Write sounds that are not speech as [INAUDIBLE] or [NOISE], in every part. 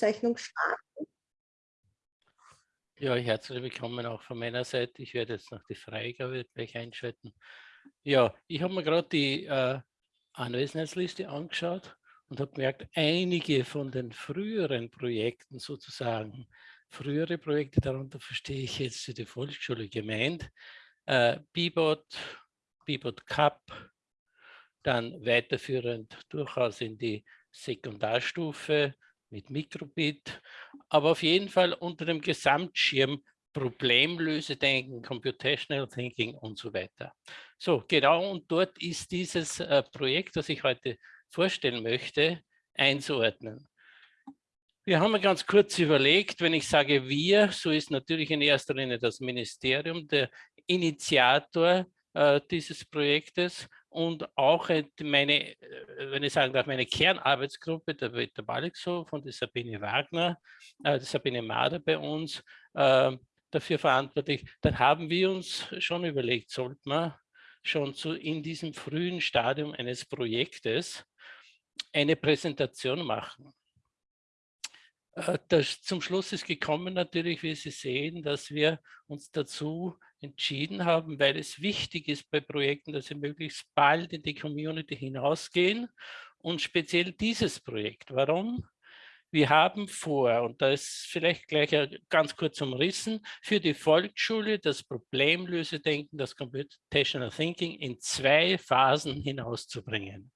Aufzeichnung starten. Ja, herzlich willkommen auch von meiner Seite. Ich werde jetzt noch die Freigabe gleich einschalten. Ja, ich habe mir gerade die äh, Anwesenheitsliste angeschaut und habe gemerkt, einige von den früheren Projekten sozusagen, frühere Projekte, darunter verstehe ich jetzt die Volksschule gemeint, äh, Bibot, Bibot Cup, dann weiterführend durchaus in die Sekundarstufe mit Mikrobit, aber auf jeden Fall unter dem Gesamtschirm Problemlösedenken, Computational Thinking und so weiter. So, genau, und dort ist dieses äh, Projekt, das ich heute vorstellen möchte, einzuordnen. Wir haben ganz kurz überlegt, wenn ich sage wir, so ist natürlich in erster Linie das Ministerium der Initiator äh, dieses Projektes und auch meine, äh, wenn ich sagen darf, meine Kernarbeitsgruppe, der Peter Balixo von der Sabine Wagner, äh, der Sabine Mader bei uns, äh, dafür verantwortlich, dann haben wir uns schon überlegt, sollte man schon zu, in diesem frühen Stadium eines Projektes eine Präsentation machen. Äh, das zum Schluss ist gekommen natürlich, wie Sie sehen, dass wir uns dazu entschieden haben, weil es wichtig ist bei Projekten, dass sie möglichst bald in die Community hinausgehen und speziell dieses Projekt. Warum? Wir haben vor, und da ist vielleicht gleich ganz kurz umrissen, für die Volksschule das Problemlösedenken, das Computational Thinking in zwei Phasen hinauszubringen.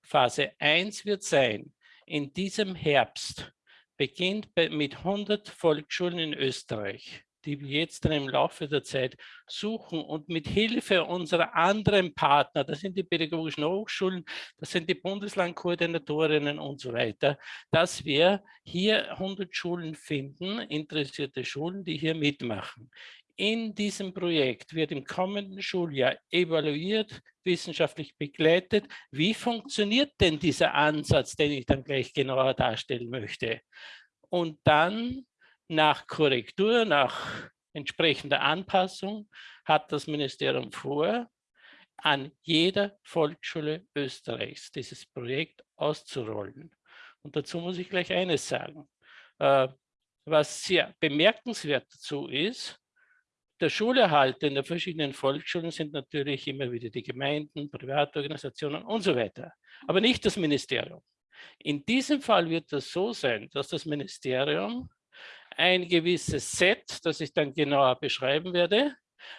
Phase 1 wird sein, in diesem Herbst beginnt mit 100 Volksschulen in Österreich, die wir jetzt dann im Laufe der Zeit suchen und mit Hilfe unserer anderen Partner, das sind die pädagogischen Hochschulen, das sind die Bundeslandkoordinatorinnen und so weiter, dass wir hier 100 Schulen finden, interessierte Schulen, die hier mitmachen. In diesem Projekt wird im kommenden Schuljahr evaluiert, wissenschaftlich begleitet, wie funktioniert denn dieser Ansatz, den ich dann gleich genauer darstellen möchte. Und dann nach Korrektur, nach entsprechender Anpassung hat das Ministerium vor, an jeder Volksschule Österreichs dieses Projekt auszurollen. Und dazu muss ich gleich eines sagen. Äh, was sehr bemerkenswert dazu ist, der Schulerhalt in den verschiedenen Volksschulen sind natürlich immer wieder die Gemeinden, Privatorganisationen und so weiter, aber nicht das Ministerium. In diesem Fall wird das so sein, dass das Ministerium ein gewisses Set, das ich dann genauer beschreiben werde,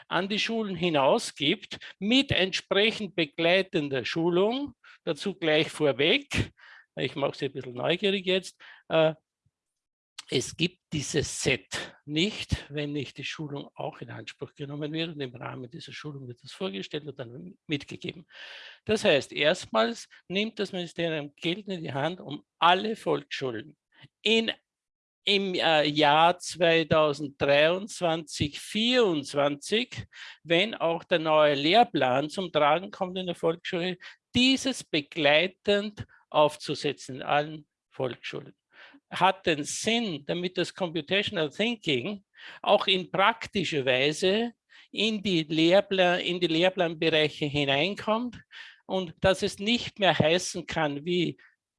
an die Schulen hinausgibt mit entsprechend begleitender Schulung. Dazu gleich vorweg, ich mache Sie ein bisschen neugierig jetzt, äh, es gibt dieses Set nicht, wenn nicht die Schulung auch in Anspruch genommen wird und im Rahmen dieser Schulung wird das vorgestellt und dann mitgegeben. Das heißt, erstmals nimmt das Ministerium Geld in die Hand, um alle Volksschulen in im äh, Jahr 2023, 2024, wenn auch der neue Lehrplan zum Tragen kommt in der Volksschule, dieses begleitend aufzusetzen in allen Volksschulen. Hat den Sinn, damit das Computational Thinking auch in praktischer Weise in die, Lehrplan, in die Lehrplanbereiche hineinkommt und dass es nicht mehr heißen kann, wie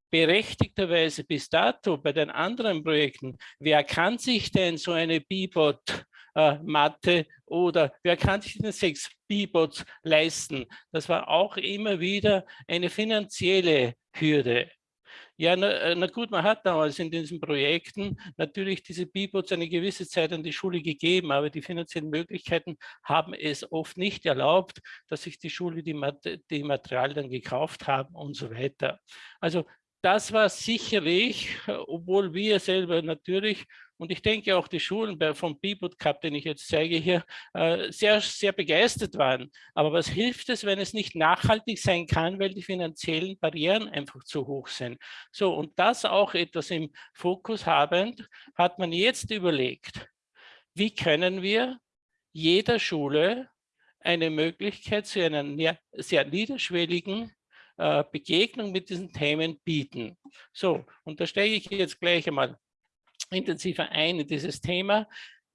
berechtigterweise bis dato bei den anderen Projekten, wer kann sich denn so eine Bibot äh, Matte oder wer kann sich denn sechs Bibots leisten? Das war auch immer wieder eine finanzielle Hürde. Ja, na, äh, na, gut, man hat damals in diesen Projekten natürlich diese Bibots eine gewisse Zeit an die Schule gegeben, aber die finanziellen Möglichkeiten haben es oft nicht erlaubt, dass sich die Schule die, die Materialien gekauft haben und so weiter. Also das war sicherlich, obwohl wir selber natürlich und ich denke auch die Schulen vom B-Boot Cup, den ich jetzt zeige hier, äh, sehr, sehr begeistert waren. Aber was hilft es, wenn es nicht nachhaltig sein kann, weil die finanziellen Barrieren einfach zu hoch sind? So, und das auch etwas im Fokus habend, hat man jetzt überlegt, wie können wir jeder Schule eine Möglichkeit zu einer sehr niederschwelligen äh, Begegnung mit diesen Themen bieten. So, und da steige ich jetzt gleich einmal intensiver ein in dieses Thema.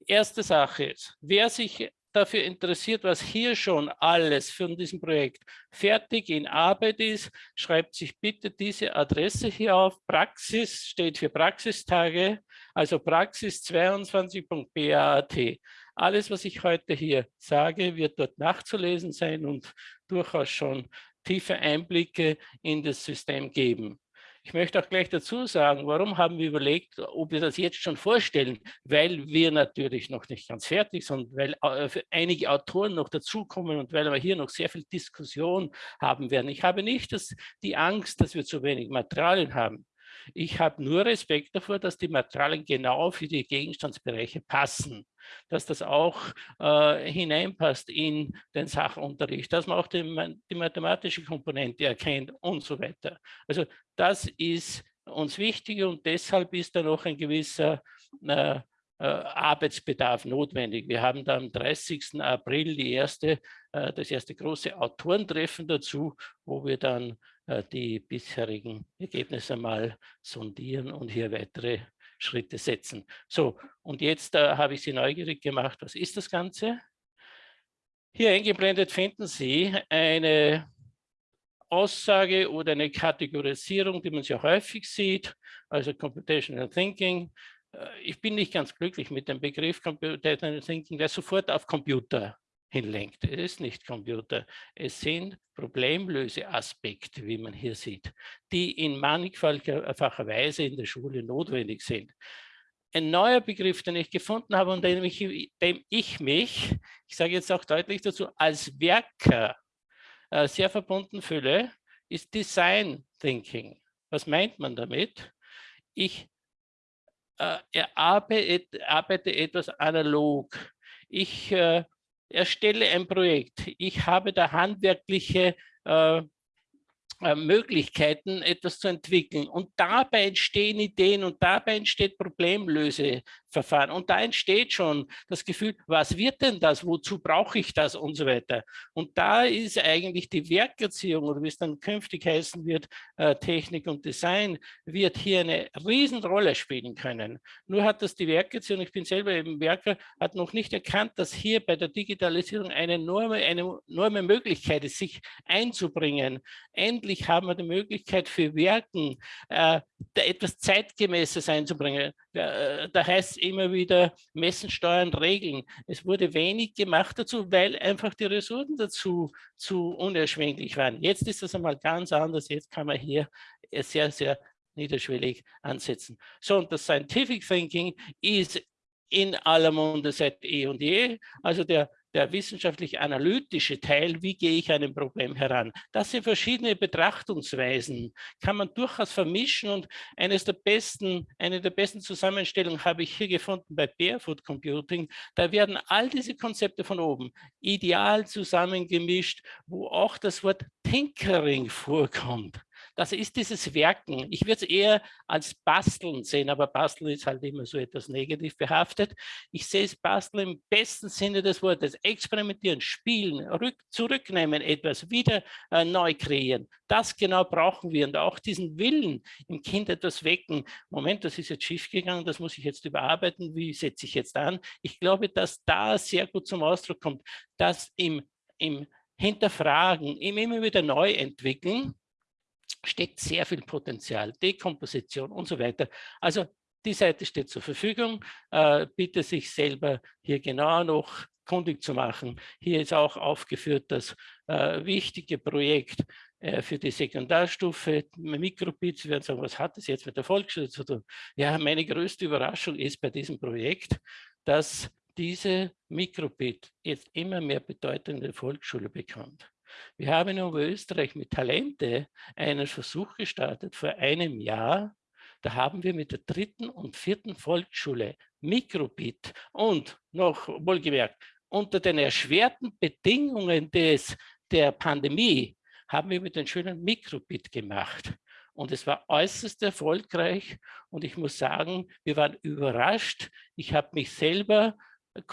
Erste Sache ist, wer sich dafür interessiert, was hier schon alles von diesem Projekt fertig in Arbeit ist, schreibt sich bitte diese Adresse hier auf. Praxis steht für Praxistage, also praxis22.bat. Alles, was ich heute hier sage, wird dort nachzulesen sein und durchaus schon tiefe Einblicke in das System geben. Ich möchte auch gleich dazu sagen, warum haben wir überlegt, ob wir das jetzt schon vorstellen, weil wir natürlich noch nicht ganz fertig sind, weil äh, einige Autoren noch dazukommen und weil wir hier noch sehr viel Diskussion haben werden. Ich habe nicht das, die Angst, dass wir zu wenig Materialien haben. Ich habe nur Respekt davor, dass die Materialien genau für die Gegenstandsbereiche passen, dass das auch äh, hineinpasst in den Sachunterricht, dass man auch die, die mathematische Komponente erkennt und so weiter. Also das ist uns wichtig und deshalb ist da noch ein gewisser äh, äh, Arbeitsbedarf notwendig. Wir haben da am 30. April erste, äh, das erste große Autorentreffen dazu, wo wir dann die bisherigen Ergebnisse mal sondieren und hier weitere Schritte setzen. So, und jetzt äh, habe ich Sie neugierig gemacht. Was ist das Ganze? Hier eingeblendet finden Sie eine Aussage oder eine Kategorisierung, die man sehr häufig sieht, also Computational Thinking. Äh, ich bin nicht ganz glücklich mit dem Begriff Computational Thinking, der sofort auf Computer hinlenkt. Es ist nicht Computer. Es sind Problemlöseaspekte, wie man hier sieht, die in mannigfaltiger Weise in der Schule notwendig sind. Ein neuer Begriff, den ich gefunden habe und dem ich, dem ich mich, ich sage jetzt auch deutlich dazu, als Werker äh, sehr verbunden fühle, ist Design Thinking. Was meint man damit? Ich äh, arbeite, arbeite etwas analog. Ich äh, erstelle ein Projekt. Ich habe da handwerkliche äh, äh, Möglichkeiten, etwas zu entwickeln. Und dabei entstehen Ideen und dabei entsteht Problemlöseverfahren. Und da entsteht schon das Gefühl, was wird denn das, wozu brauche ich das und so weiter. Und da ist eigentlich die Werkerziehung oder wie es dann künftig heißen wird, äh, Technik und Design, wird hier eine Riesenrolle spielen können. Nur hat das die Werkerziehung, ich bin selber eben Werker, hat noch nicht erkannt, dass hier bei der Digitalisierung eine enorme, eine enorme Möglichkeit ist, sich einzubringen, endlich haben wir die Möglichkeit für Werken äh, etwas Zeitgemäßes einzubringen. Da, äh, heißt es immer wieder Messen, Steuern, Regeln. Es wurde wenig gemacht dazu, weil einfach die Ressourcen dazu zu unerschwinglich waren. Jetzt ist das einmal ganz anders. Jetzt kann man hier sehr, sehr niederschwellig ansetzen. So, und das Scientific Thinking ist in aller Munde seit eh und je. Also der der wissenschaftlich-analytische Teil, wie gehe ich an ein Problem heran. Das sind verschiedene Betrachtungsweisen, kann man durchaus vermischen und eines der besten, eine der besten Zusammenstellungen habe ich hier gefunden bei Barefoot Computing. Da werden all diese Konzepte von oben ideal zusammengemischt, wo auch das Wort Tinkering vorkommt. Das ist dieses Werken. Ich würde es eher als Basteln sehen, aber Basteln ist halt immer so etwas negativ behaftet. Ich sehe es Basteln im besten Sinne des Wortes. Experimentieren, spielen, rück, zurücknehmen etwas, wieder äh, neu kreieren. Das genau brauchen wir und auch diesen Willen im Kind etwas wecken. Moment, das ist jetzt schief gegangen, das muss ich jetzt überarbeiten. Wie setze ich jetzt an? Ich glaube, dass da sehr gut zum Ausdruck kommt, dass im, im Hinterfragen, im immer wieder neu entwickeln, steckt sehr viel Potenzial, Dekomposition und so weiter. Also die Seite steht zur Verfügung. Äh, bitte sich selber hier genau noch kundig zu machen. Hier ist auch aufgeführt das äh, wichtige Projekt äh, für die Sekundarstufe Mikrobit. Sie werden sagen, was hat das jetzt mit der Volksschule zu tun? Ja, meine größte Überraschung ist bei diesem Projekt, dass diese Mikrobit jetzt immer mehr Bedeutung in der Volksschule bekommt. Wir haben in Oberösterreich mit Talente einen Versuch gestartet vor einem Jahr. Da haben wir mit der dritten und vierten Volksschule Mikrobit und noch wohlgemerkt unter den erschwerten Bedingungen des, der Pandemie haben wir mit den schönen Mikrobit gemacht. Und es war äußerst erfolgreich. Und ich muss sagen, wir waren überrascht. Ich habe mich selber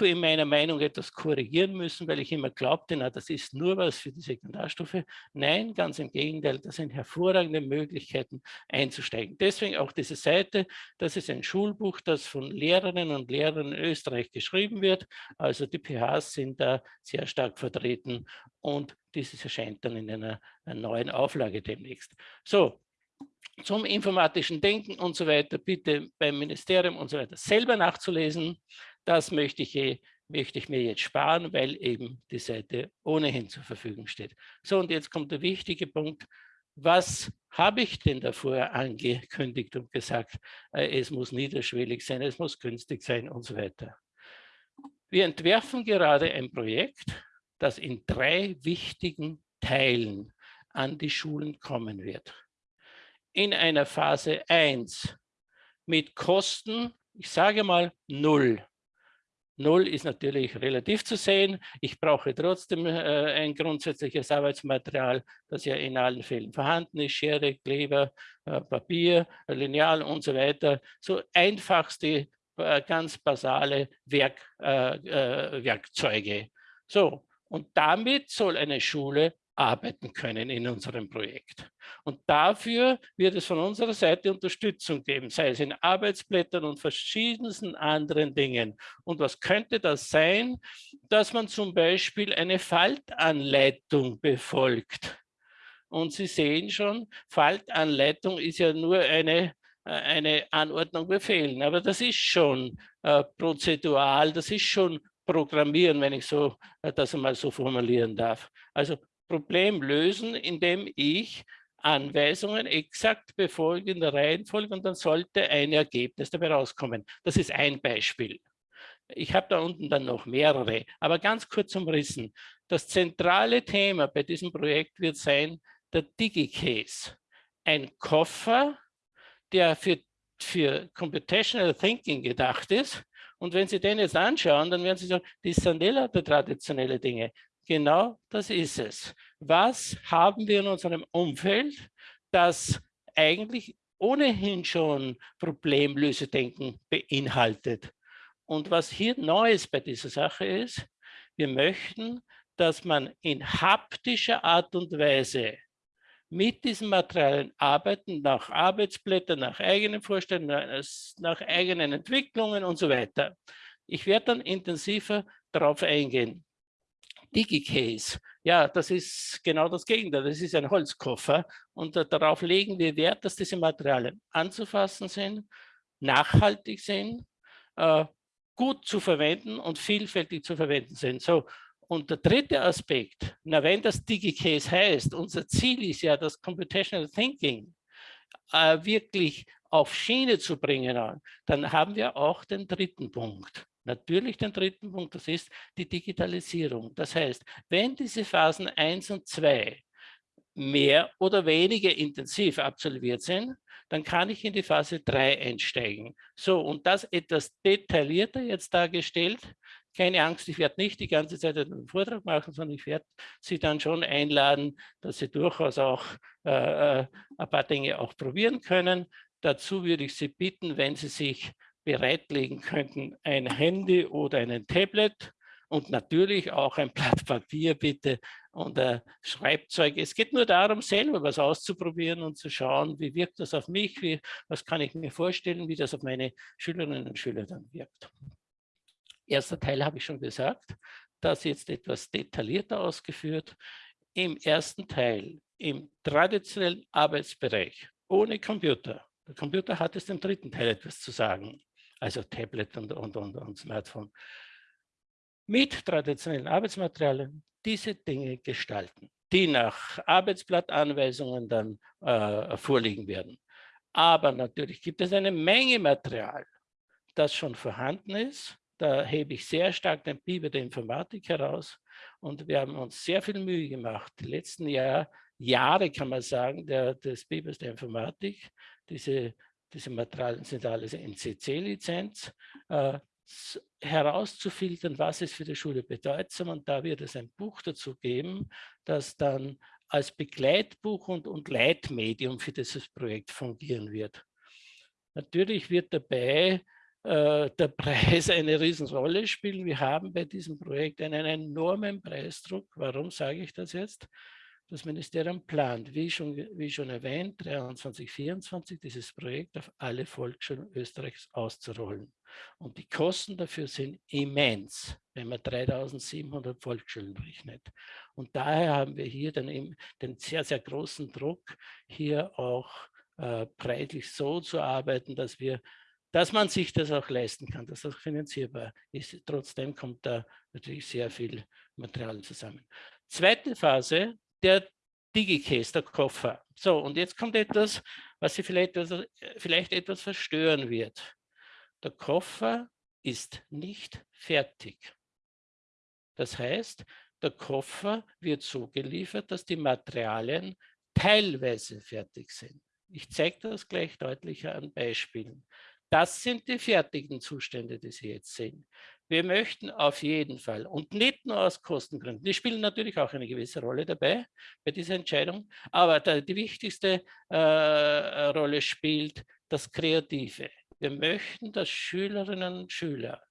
in meiner Meinung etwas korrigieren müssen, weil ich immer glaubte, na, das ist nur was für die Sekundarstufe. Nein, ganz im Gegenteil, das sind hervorragende Möglichkeiten einzusteigen. Deswegen auch diese Seite, das ist ein Schulbuch, das von Lehrerinnen und Lehrern in Österreich geschrieben wird. Also die PHs sind da sehr stark vertreten und dieses erscheint dann in einer, einer neuen Auflage demnächst. So, zum informatischen Denken und so weiter, bitte beim Ministerium und so weiter selber nachzulesen. Das möchte ich, möchte ich mir jetzt sparen, weil eben die Seite ohnehin zur Verfügung steht. So, und jetzt kommt der wichtige Punkt. Was habe ich denn davor angekündigt und gesagt, äh, es muss niederschwellig sein, es muss günstig sein und so weiter. Wir entwerfen gerade ein Projekt, das in drei wichtigen Teilen an die Schulen kommen wird. In einer Phase 1 mit Kosten, ich sage mal null. Null ist natürlich relativ zu sehen. Ich brauche trotzdem äh, ein grundsätzliches Arbeitsmaterial, das ja in allen Fällen vorhanden ist. Schere, Kleber, äh, Papier, Lineal und so weiter. So einfachste, äh, ganz basale Werk, äh, äh, Werkzeuge. So, und damit soll eine Schule arbeiten können in unserem Projekt. Und dafür wird es von unserer Seite Unterstützung geben, sei es in Arbeitsblättern und verschiedensten anderen Dingen. Und was könnte das sein? Dass man zum Beispiel eine Faltanleitung befolgt. Und Sie sehen schon, Faltanleitung ist ja nur eine, äh, eine Anordnung befehlen, aber das ist schon äh, prozedural, das ist schon Programmieren, wenn ich so, äh, das einmal so formulieren darf. Also Problem lösen, indem ich Anweisungen exakt befolge in der Reihenfolge und dann sollte ein Ergebnis dabei rauskommen. Das ist ein Beispiel. Ich habe da unten dann noch mehrere, aber ganz kurz umrissen. Das zentrale Thema bei diesem Projekt wird sein der DigiCase. Ein Koffer, der für, für Computational Thinking gedacht ist. Und wenn Sie den jetzt anschauen, dann werden Sie sagen, das sind eh traditionelle Dinge. Genau das ist es. Was haben wir in unserem Umfeld, das eigentlich ohnehin schon Problemlösedenken beinhaltet? Und was hier Neues bei dieser Sache ist, wir möchten, dass man in haptischer Art und Weise mit diesen Materialien arbeiten, nach Arbeitsblättern, nach eigenen Vorstellungen, nach eigenen Entwicklungen und so weiter. Ich werde dann intensiver darauf eingehen. DigiCase. Ja, das ist genau das Gegenteil. Das ist ein Holzkoffer und darauf legen wir Wert, dass diese Materialien anzufassen sind, nachhaltig sind, äh, gut zu verwenden und vielfältig zu verwenden sind. So, und der dritte Aspekt, na, wenn das DigiCase heißt, unser Ziel ist ja, das Computational Thinking äh, wirklich auf Schiene zu bringen, dann haben wir auch den dritten Punkt. Natürlich den dritten Punkt, das ist die Digitalisierung. Das heißt, wenn diese Phasen 1 und 2 mehr oder weniger intensiv absolviert sind, dann kann ich in die Phase 3 einsteigen. So, und das etwas detaillierter jetzt dargestellt. Keine Angst, ich werde nicht die ganze Zeit einen Vortrag machen, sondern ich werde Sie dann schon einladen, dass Sie durchaus auch äh, äh ein paar Dinge auch probieren können. Dazu würde ich Sie bitten, wenn Sie sich bereitlegen könnten, ein Handy oder ein Tablet und natürlich auch ein Blatt Papier bitte und ein Schreibzeug. Es geht nur darum, selber was auszuprobieren und zu schauen, wie wirkt das auf mich, wie, was kann ich mir vorstellen, wie das auf meine Schülerinnen und Schüler dann wirkt. Erster Teil habe ich schon gesagt, das jetzt etwas detaillierter ausgeführt. Im ersten Teil, im traditionellen Arbeitsbereich, ohne Computer, der Computer hat es im dritten Teil etwas zu sagen also Tablet und, und, und, und Smartphone, mit traditionellen Arbeitsmaterialien diese Dinge gestalten, die nach Arbeitsblattanweisungen dann äh, vorliegen werden. Aber natürlich gibt es eine Menge Material, das schon vorhanden ist. Da hebe ich sehr stark den Biber der Informatik heraus. Und wir haben uns sehr viel Mühe gemacht, die letzten Jahr, Jahre kann man sagen, der, des Bibers der Informatik, diese diese Materialien sind alles NCC-Lizenz, äh, herauszufiltern, was ist für die Schule bedeutsam. Und da wird es ein Buch dazu geben, das dann als Begleitbuch und, und Leitmedium für dieses Projekt fungieren wird. Natürlich wird dabei äh, der [LAUGHS] Preis eine Riesenrolle spielen. Wir haben bei diesem Projekt einen enormen Preisdruck. Warum sage ich das jetzt? Das Ministerium plant, wie schon, wie schon erwähnt, 23, 24 dieses Projekt auf alle Volksschulen Österreichs auszurollen. Und die Kosten dafür sind immens, wenn man 3700 Volksschulen rechnet. Und daher haben wir hier dann eben den sehr, sehr großen Druck, hier auch äh, preislich so zu arbeiten, dass wir dass man sich das auch leisten kann, dass das finanzierbar ist. Trotzdem kommt da natürlich sehr viel Material zusammen. Zweite Phase, der Digicase, der Koffer. So, und jetzt kommt etwas, was Sie vielleicht, vielleicht etwas verstören wird. Der Koffer ist nicht fertig. Das heißt, der Koffer wird so geliefert, dass die Materialien teilweise fertig sind. Ich zeige das gleich deutlicher an Beispielen. Das sind die fertigen Zustände, die Sie jetzt sehen. Wir möchten auf jeden Fall und nicht nur aus Kostengründen, die spielen natürlich auch eine gewisse Rolle dabei bei dieser Entscheidung, aber die wichtigste äh, Rolle spielt das Kreative. Wir möchten, dass Schülerinnen und Schüler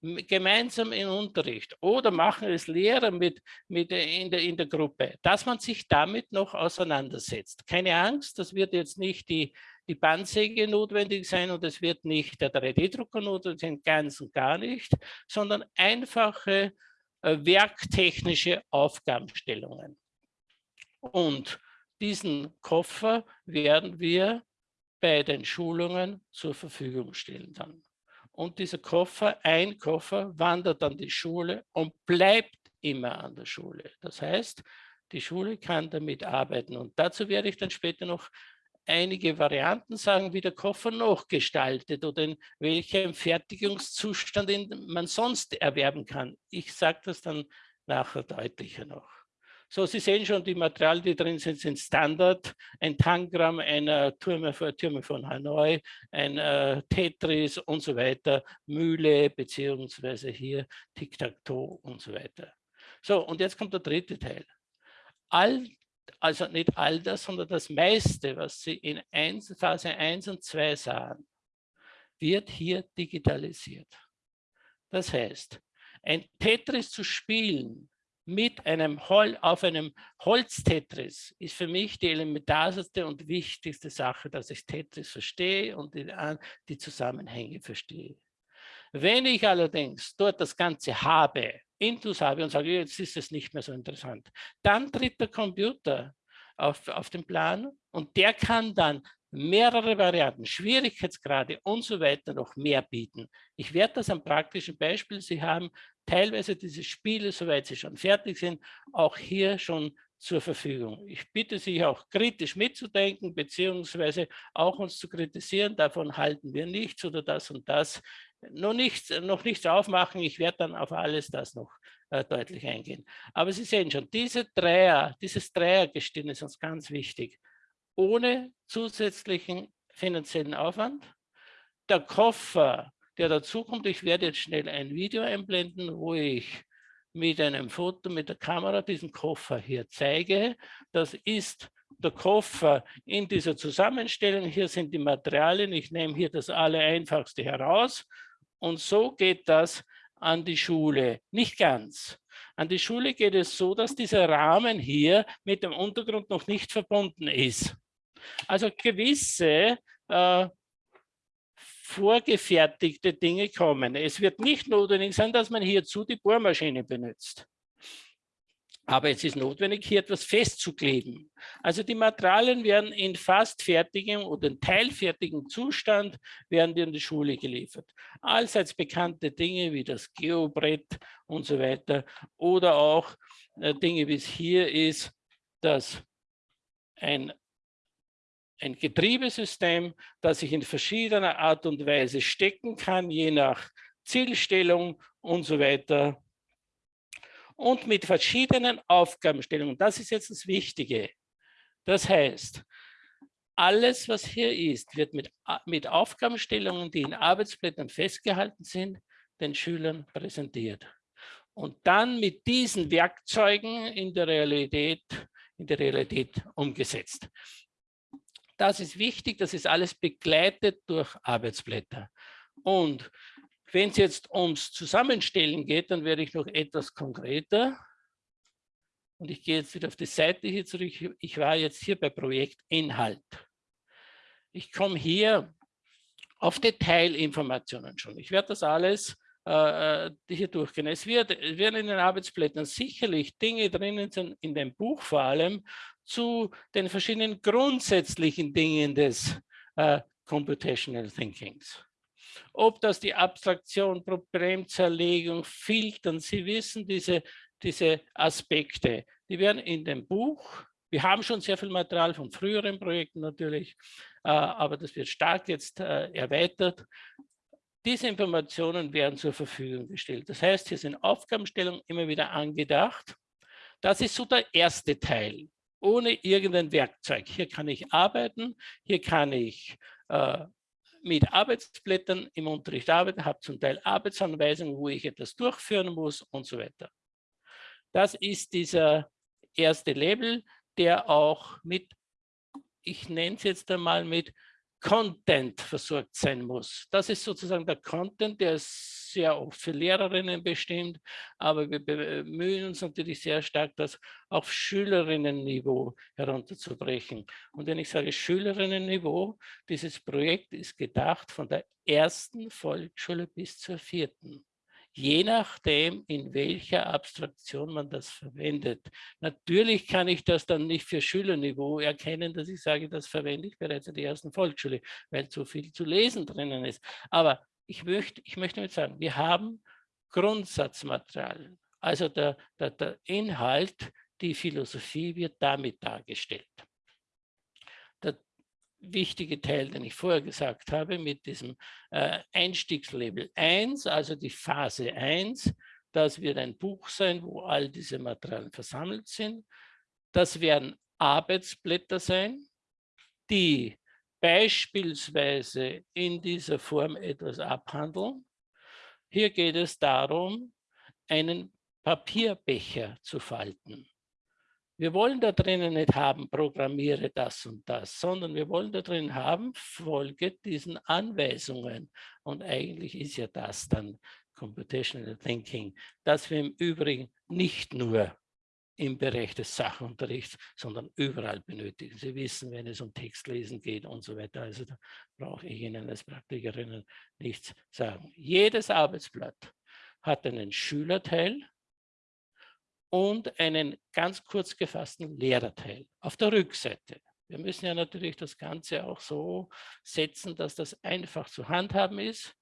gemeinsam im Unterricht oder machen es Lehrer mit, mit in, der, in der Gruppe, dass man sich damit noch auseinandersetzt. Keine Angst, das wird jetzt nicht die, die Bandsäge notwendig sein und es wird nicht der 3D-Drucker notwendig sein, ganz und gar nicht, sondern einfache äh, werktechnische Aufgabenstellungen. Und diesen Koffer werden wir bei den Schulungen zur Verfügung stellen dann. Und dieser Koffer, ein Koffer, wandert an die Schule und bleibt immer an der Schule. Das heißt, die Schule kann damit arbeiten. Und dazu werde ich dann später noch einige Varianten sagen, wie der Koffer noch gestaltet oder in welchem Fertigungszustand man sonst erwerben kann. Ich sage das dann nachher deutlicher noch. So, Sie sehen schon, die Materialien, die drin sind, sind Standard. Ein Tangram einer Türme, Türme von Hanoi, ein äh, Tetris und so weiter, Mühle beziehungsweise hier Tic-Tac-Toe und so weiter. So, und jetzt kommt der dritte Teil. All also nicht all das, sondern das meiste, was Sie in Phase 1 und 2 sahen, wird hier digitalisiert. Das heißt, ein Tetris zu spielen mit einem Hol auf einem Holz-Tetris ist für mich die elementarste und wichtigste Sache, dass ich Tetris verstehe und die, die Zusammenhänge verstehe. Wenn ich allerdings dort das Ganze habe, Intus habe und sage, jetzt ist es nicht mehr so interessant, dann tritt der Computer auf, auf den Plan und der kann dann mehrere Varianten, Schwierigkeitsgrade und so weiter noch mehr bieten. Ich werde das am praktischen Beispiel. Sie haben teilweise diese Spiele, soweit sie schon fertig sind, auch hier schon zur Verfügung. Ich bitte Sie auch kritisch mitzudenken, beziehungsweise auch uns zu kritisieren. Davon halten wir nichts oder das und das. Noch nichts, noch nichts aufmachen. Ich werde dann auf alles das noch äh, deutlich eingehen. Aber Sie sehen schon, diese Dreier, dieses Dreiergestirn ist uns ganz wichtig. Ohne zusätzlichen finanziellen Aufwand. Der Koffer, der dazukommt, ich werde jetzt schnell ein Video einblenden, wo ich mit einem Foto mit der Kamera diesen Koffer hier zeige. Das ist der Koffer in dieser Zusammenstellung. Hier sind die Materialien. Ich nehme hier das Allereinfachste heraus. Und so geht das an die Schule. Nicht ganz. An die Schule geht es so, dass dieser Rahmen hier mit dem Untergrund noch nicht verbunden ist. Also gewisse äh, vorgefertigte Dinge kommen. Es wird nicht notwendig sein, dass man hierzu die Bohrmaschine benutzt. Aber es ist notwendig, hier etwas festzukleben. Also die Materialien werden in fast fertigem oder in teilfertigem Zustand werden in die Schule geliefert. Allseits bekannte Dinge wie das Geobrett und so weiter oder auch äh, Dinge, wie es hier ist, dass ein ein Getriebesystem, das ich in verschiedener Art und Weise stecken kann, je nach Zielstellung und so weiter. Und mit verschiedenen Aufgabenstellungen. Das ist jetzt das Wichtige. Das heißt, alles, was hier ist, wird mit, mit Aufgabenstellungen, die in Arbeitsblättern festgehalten sind, den Schülern präsentiert. Und dann mit diesen Werkzeugen in der Realität, in der Realität umgesetzt. Das ist wichtig, das ist alles begleitet durch Arbeitsblätter. Und wenn es jetzt ums Zusammenstellen geht, dann werde ich noch etwas konkreter. Und ich gehe jetzt wieder auf die Seite hier zurück. Ich war jetzt hier bei Projekt Inhalt. Ich komme hier auf Detailinformationen schon. Ich werde das alles äh, äh hier durchgehen. Es, wird, werden in den Arbeitsblättern sicherlich Dinge drinnen sein, in dem Buch vor allem, zu den verschiedenen grundsätzlichen Dingen des äh, Computational Thinkings. Ob das die Abstraktion, Problemzerlegung, Filtern, Sie wissen, diese diese Aspekte. Die werden in dem Buch, wir haben schon sehr viel Material von früheren Projekten natürlich, äh, aber das wird stark jetzt äh, erweitert. Diese Informationen werden zur Verfügung gestellt. Das heißt, hier sind Aufgabenstellungen immer wieder angedacht. Das ist so der erste Teil, ohne irgendein Werkzeug. Hier kann ich arbeiten, hier kann ich äh, mit Arbeitsblättern im Unterricht arbeiten, habe zum Teil Arbeitsanweisungen, wo ich etwas durchführen muss und so weiter. Das ist dieser erste Label, der auch mit, ich nenne es jetzt einmal mit Content versorgt sein muss. Das ist sozusagen der Content, der ist sehr oft für Lehrerinnen bestimmt, aber wir bemühen uns natürlich sehr stark, das auf Schülerinnenniveau herunterzubrechen. Und wenn ich sage Schülerinnenniveau, dieses Projekt ist gedacht von der ersten Volksschule bis zur vierten je nachdem, in welcher Abstraktion man das verwendet. Natürlich kann ich das dann nicht für Schülerniveau erkennen, dass ich sage, das verwende ich bereits in der ersten Volksschule, weil zu viel zu lesen drinnen ist. Aber ich möchte, ich möchte damit sagen, wir haben Grundsatzmaterial. Also der, der, der Inhalt, die Philosophie wird damit dargestellt wichtige Teil, den ich vorher gesagt habe, mit diesem äh, Einstiegslabel 1, also die Phase 1. Das wird ein Buch sein, wo all diese Materialien versammelt sind. Das werden Arbeitsblätter sein, die beispielsweise in dieser Form etwas abhandeln. Hier geht es darum, einen Papierbecher zu falten. Wir wollen da drinnen nicht haben, programmiere das und das, sondern wir wollen da drin haben, folge diesen Anweisungen. Und eigentlich ist ja das dann Computational Thinking, das wir im Übrigen nicht nur im Bereich des Sachunterrichts, sondern überall benötigen. Sie wissen, wenn es um Textlesen geht und so weiter. Also da brauche ich Ihnen als Praktikerinnen nichts sagen. Jedes Arbeitsblatt hat einen Schülerteil, und einen ganz kurz gefassten Lehrerteil auf der Rückseite. Wir müssen ja natürlich das Ganze auch so setzen, dass das einfach zu handhaben ist.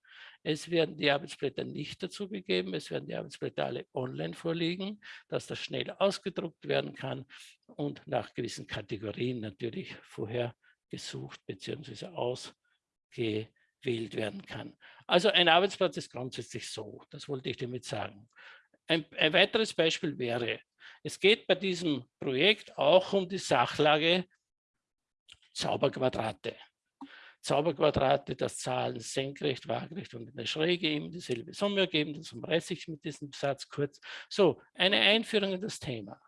Es werden die Arbeitsblätter nicht dazu gegeben, es werden die Arbeitsblätter alle online vorliegen, dass das schnell ausgedruckt werden kann und nach gewissen Kategorien natürlich vorher gesucht bzw. ausgewählt werden kann. Also ein Arbeitsplatz ist grundsätzlich so, das wollte ich damit sagen. Ein, ein weiteres Beispiel wäre, es geht bei diesem Projekt auch um die Sachlage Zauberquadrate. Zauberquadrate, das Zahlen senkrecht, waagerecht und in der Schräge eben dieselbe Summe ergeben. Das umreiße ich mit diesem Satz kurz. So, eine Einführung in das Thema.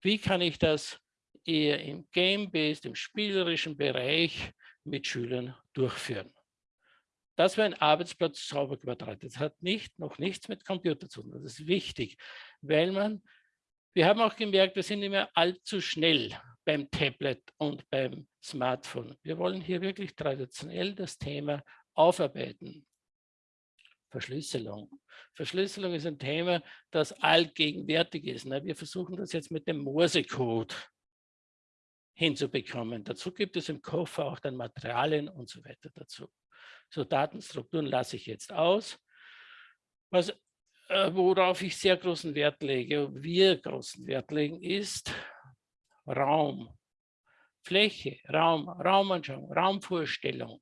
Wie kann ich das eher im Game-Based, im spielerischen Bereich mit Schülern durchführen? Das wäre ein Arbeitsplatz Zauberquadrat. Das hat nicht, noch nichts mit Computer zu tun. Das ist wichtig, weil man, wir haben auch gemerkt, wir sind mehr allzu schnell beim Tablet und beim Smartphone. Wir wollen hier wirklich traditionell das Thema aufarbeiten. Verschlüsselung. Verschlüsselung ist ein Thema, das allgegenwärtig ist. Wir versuchen das jetzt mit dem Morsecode hinzubekommen. Dazu gibt es im Koffer auch dann Materialien und so weiter dazu. So Datenstrukturen lasse ich jetzt aus. Was, äh, worauf ich sehr großen Wert lege, wir großen Wert legen, ist Raum, Fläche, Raum, Raumanschauung, Raumvorstellung.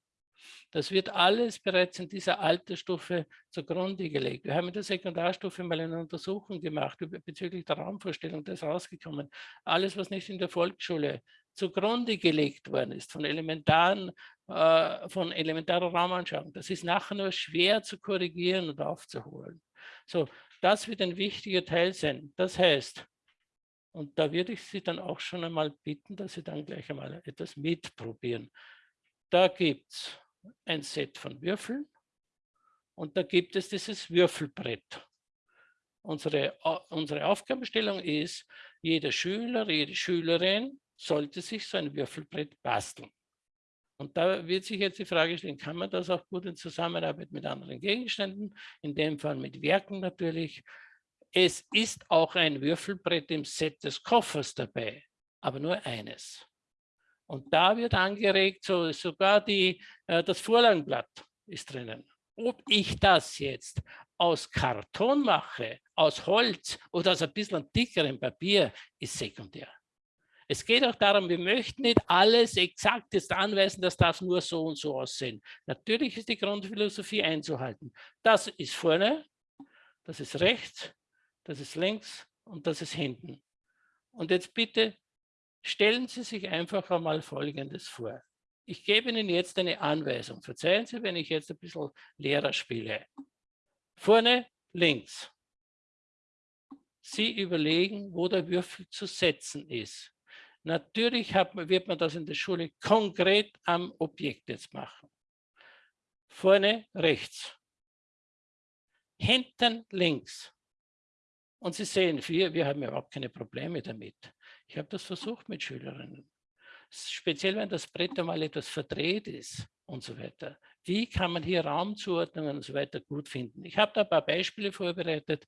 Das wird alles bereits in dieser Altersstufe zugrunde gelegt. Wir haben in der Sekundarstufe mal eine Untersuchung gemacht bezüglich der Raumvorstellung, da ist rausgekommen. Alles, was nicht in der Volksschule zugrunde gelegt worden ist, von elementaren, äh, von elementarer Raumanschauung. Das ist nachher nur schwer zu korrigieren und aufzuholen. So, das wird ein wichtiger Teil sein. Das heißt, und da würde ich Sie dann auch schon einmal bitten, dass Sie dann gleich einmal etwas mitprobieren. Da gibt es ein Set von Würfeln und da gibt es dieses Würfelbrett. Unsere, unsere Aufgabenstellung ist, jeder Schüler, jede Schülerin sollte sich so ein Würfelbrett basteln. Und da wird sich jetzt die Frage stellen, kann man das auch gut in Zusammenarbeit mit anderen Gegenständen, in dem Fall mit Werken natürlich. Es ist auch ein Würfelbrett im Set des Koffers dabei, aber nur eines. Und da wird angeregt, so, sogar die, äh, das Vorlagenblatt ist drinnen. Ob ich das jetzt aus Karton mache, aus Holz oder aus ein bisschen dickerem Papier, ist sekundär. Es geht auch darum, wir möchten nicht alles exakt jetzt anweisen, das darf nur so und so aussehen. Natürlich ist die Grundphilosophie einzuhalten. Das ist vorne, das ist rechts, das ist links und das ist hinten. Und jetzt bitte stellen Sie sich einfach einmal Folgendes vor. Ich gebe Ihnen jetzt eine Anweisung. Verzeihen Sie, wenn ich jetzt ein bisschen Lehrer spiele. Vorne links. Sie überlegen, wo der Würfel zu setzen ist. Natürlich hat, wird man das in der Schule konkret am Objekt jetzt machen. Vorne rechts, hinten links. Und Sie sehen, wir, wir haben überhaupt keine Probleme damit. Ich habe das versucht mit Schülerinnen. Speziell, wenn das Brett einmal etwas verdreht ist und so weiter. Wie kann man hier Raumzuordnungen und so weiter gut finden? Ich habe da ein paar Beispiele vorbereitet,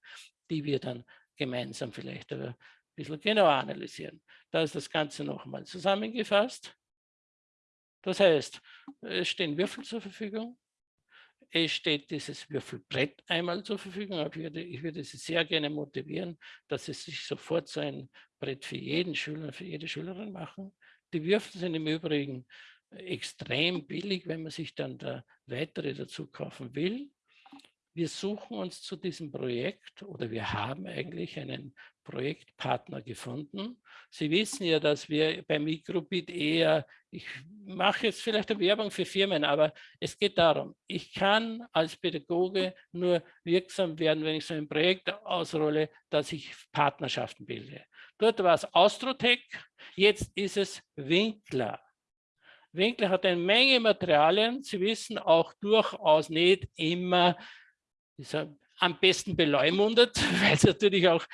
die wir dann gemeinsam vielleicht aber bisschen genauer analysieren. Da ist das Ganze nochmal zusammengefasst. Das heißt, es stehen Würfel zur Verfügung. Es steht dieses Würfelbrett einmal zur Verfügung. Ich würde, ich würde Sie sehr gerne motivieren, dass Sie sich sofort so ein Brett für jeden Schüler, für jede Schülerin machen. Die Würfel sind im Übrigen extrem billig, wenn man sich dann da weitere dazu kaufen will. Wir suchen uns zu diesem Projekt oder wir haben eigentlich einen Projektpartner gefunden. Sie wissen ja, dass wir bei Microbit eher, ich mache jetzt vielleicht eine Werbung für Firmen, aber es geht darum, ich kann als Pädagoge nur wirksam werden, wenn ich so ein Projekt ausrolle, dass ich Partnerschaften bilde. Dort war es Austrotech, jetzt ist es Winkler. Winkler hat eine Menge Materialien. Sie wissen auch durchaus nicht immer, am besten beleumundet, [LAUGHS] weil es natürlich auch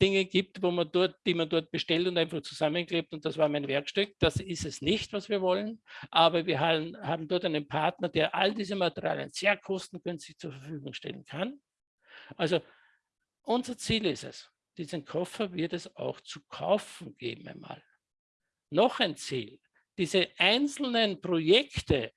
Dinge gibt, wo man dort, die man dort bestellt und einfach zusammenklebt und das war mein Werkstück. Das ist es nicht, was wir wollen, aber wir haben, haben dort einen Partner, der all diese Materialien sehr kostengünstig zur Verfügung stellen kann. Also unser Ziel ist es, diesen Koffer wird es auch zu kaufen geben einmal. Noch ein Ziel, diese einzelnen Projekte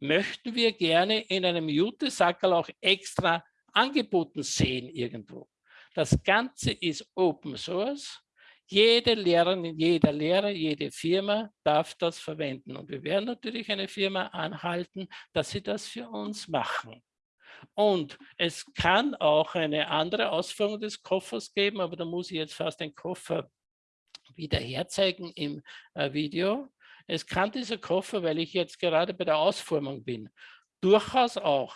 möchten wir gerne in einem Jute-Sackerl auch extra angeboten sehen irgendwo. Das Ganze ist Open Source. Jede Lehrerin, jeder Lehrer, jede Firma darf das verwenden. Und wir werden natürlich eine Firma anhalten, dass sie das für uns machen. Und es kann auch eine andere Ausführung des Koffers geben, aber da muss ich jetzt fast den Koffer wieder herzeigen im äh, Video. Es kann dieser Koffer, weil ich jetzt gerade bei der Ausformung bin, durchaus auch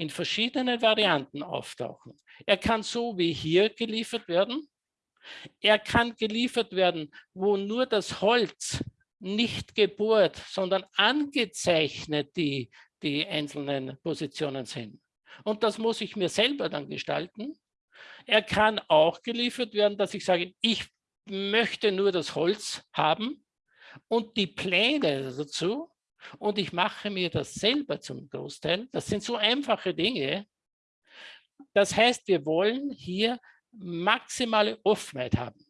in verschiedenen Varianten auftauchen. Er kann so wie hier geliefert werden. Er kann geliefert werden, wo nur das Holz nicht gebohrt, sondern angezeichnet die, die einzelnen Positionen sind. Und das muss ich mir selber dann gestalten. Er kann auch geliefert werden, dass ich sage, ich möchte nur das Holz haben und die Pläne dazu und ich mache mir das selber zum Großteil. Das sind so einfache Dinge. Das heißt, wir wollen hier maximale Offenheit haben.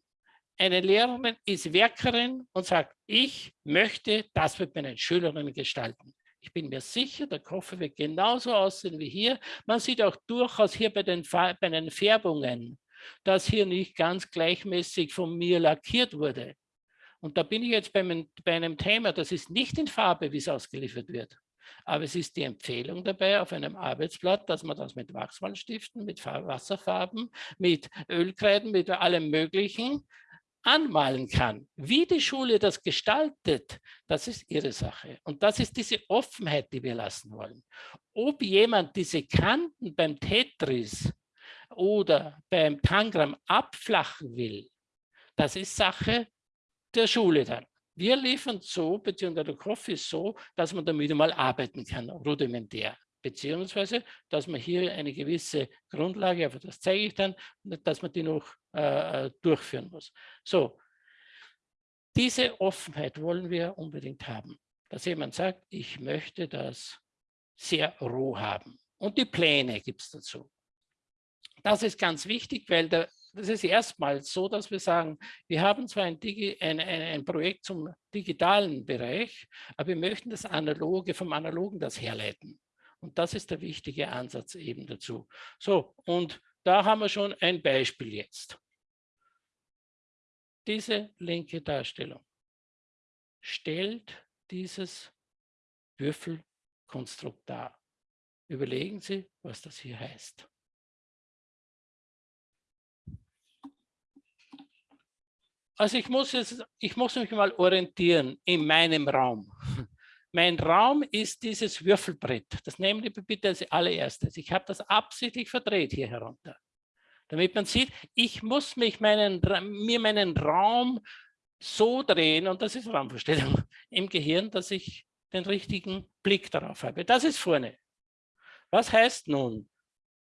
Eine Lehrerin ist Werkerin und sagt, ich möchte das mit meinen Schülerinnen gestalten. Ich bin mir sicher, der Koffer wird genauso aussehen wie hier. Man sieht auch durchaus hier bei den, bei den Färbungen, dass hier nicht ganz gleichmäßig von mir lackiert wurde. Und da bin ich jetzt bei, bei einem Thema, das ist nicht in Farbe, wie es ausgeliefert wird. Aber es ist die Empfehlung dabei auf einem Arbeitsblatt, dass man das mit Wachsmalstiften, mit Wasserfarben, mit Ölkreiden, mit allem Möglichen anmalen kann. Wie die Schule das gestaltet, das ist ihre Sache. Und das ist diese Offenheit, die wir lassen wollen. Ob jemand diese Kanten beim Tetris oder beim Tangram abflachen will, das ist Sache der Schule dann. Wir liefern so, beziehungsweise der Kopf ist so, dass man damit mal arbeiten kann, rudimentär. Beziehungsweise, dass man hier eine gewisse Grundlage, aber das zeige ich dann, dass man die noch äh, äh durchführen muss. So, diese Offenheit wollen wir unbedingt haben, dass jemand sagt, ich möchte das sehr roh haben. Und die Pläne gibt es dazu. Das ist ganz wichtig, weil der, das ist erstmals so, dass wir sagen, wir haben zwar ein, Digi, ein, ein, ein, Projekt zum digitalen Bereich, aber wir möchten das Analoge vom Analogen das herleiten. Und das ist der wichtige Ansatz eben dazu. So, und da haben wir schon ein Beispiel jetzt. Diese linke Darstellung stellt dieses Würfelkonstrukt dar. Überlegen Sie, was das hier heißt. Also ich muss, jetzt, ich muss mich mal orientieren in meinem Raum. [LAUGHS] Mein Raum ist dieses Würfelbrett. Das nehmen Sie bitte als allererstes. Ich habe das absichtlich verdreht hier herunter. Damit man sieht, ich muss mich meinen, mir meinen Raum so drehen, und das ist Raumvorstellung [LAUGHS] im Gehirn, dass ich den richtigen Blick darauf habe. Das ist vorne. Was heißt nun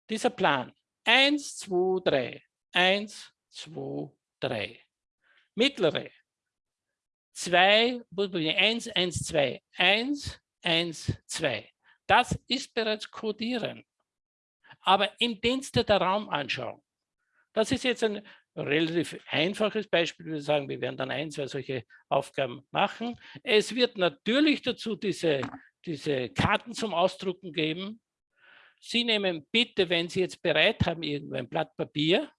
dieser Plan? Eins, zwei, drei. Eins, zwei, drei mittlere. 2, 1, 1, 2, 1, 1, 2. Das ist bereits Codieren, aber im Dienste der Raumanschauung. Das ist jetzt ein relativ einfaches Beispiel. Wir sagen, wir werden dann ein, zwei solche Aufgaben machen. Es wird natürlich dazu diese, diese Karten zum Ausdrucken geben. Sie nehmen bitte, wenn Sie jetzt bereit haben, irgendwo ein Blatt Papier,